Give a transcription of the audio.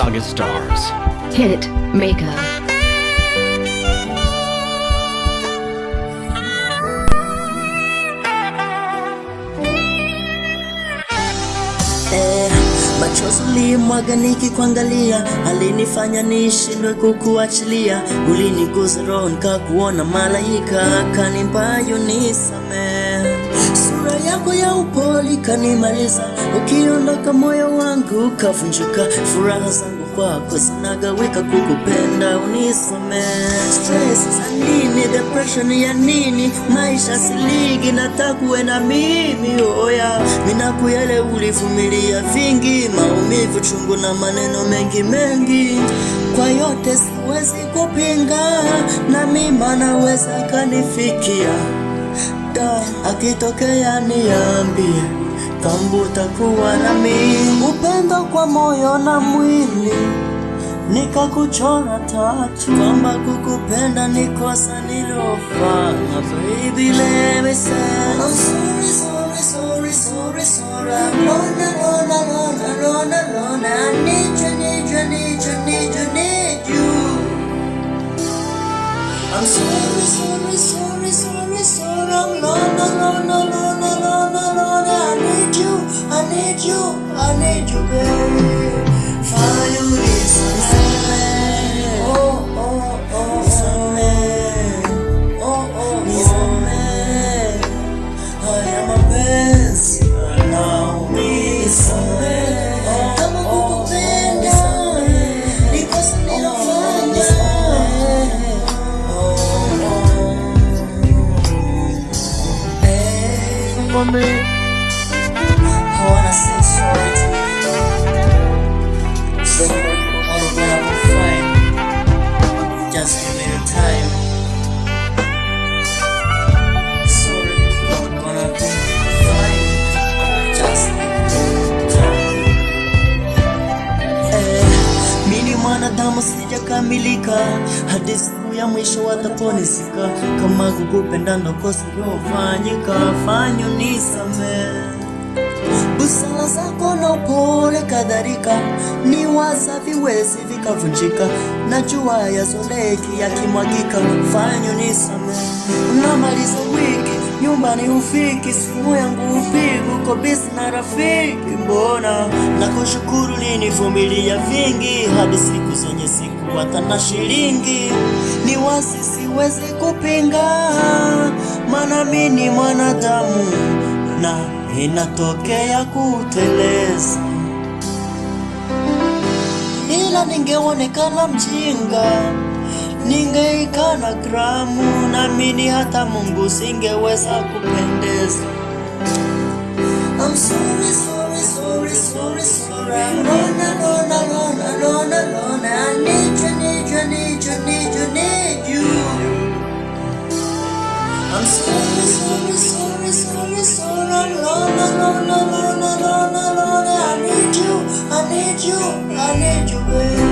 Saga stars. Hit Maker. Eh, machozi ulimwaga nikikuangalia, alinifanya nishindwe kukuachilia. Uliniguza roho nikakuona malaika, kanimbayo nisamehe. Sura yako ya upole kanimaliza, ukiondoka moyo wangu ukavunjika. Furaha zangu kwako zinagawika, kukupenda unisamehe. Stress za nini? Depression ya nini? Maisha siligi, nataka uwe na mimi oya. Minakuyele ulivumilia vingi, maumivu chungu na maneno mengi mengi, kwa yote siwezi kupinga, na mimi naweza kanifikia da akitokea niambie, kambu takuwa na nami, upendo kwa moyo na mwili nikakuchora tatu, kwamba kukupenda ni kosa nilofanya. Baby, let me say I'm sorry, sorry, sorry, sorry, sorry. I'm alone, alone, alone, alone, alone. I need you, need you, need you, I'm sorry, sorry, sorry, sorry, sorry. I'm alone, alone, alone, alone, alone. I need you, I need you, I need you, babe. Fanya unisamehe. Me, sijakamilika, hadi siku ya mwisho wataponizika. Kama kukupenda ndo kosa lilofanyika, fanyo nisame busara zako na upole kadhalika, ni waza viwezi vikavunjika, najua yazoleki yakimwagika, fanyo nisame unamaliza wiki nyumbani ufiki, simu yangu upigu kobisi na rafiki, mbona nakushukuru linivumilia vingi, hadi siku zenye siku hata na shilingi, ni wasi siwezi kupinga, maana mimi ni mwanadamu na inatokea kuteleza, ila ningeonekana mjinga, ningeikana gramu, naamini hata Mungu singeweza kupendeza. I'm sorry, I need you, I need you, baby.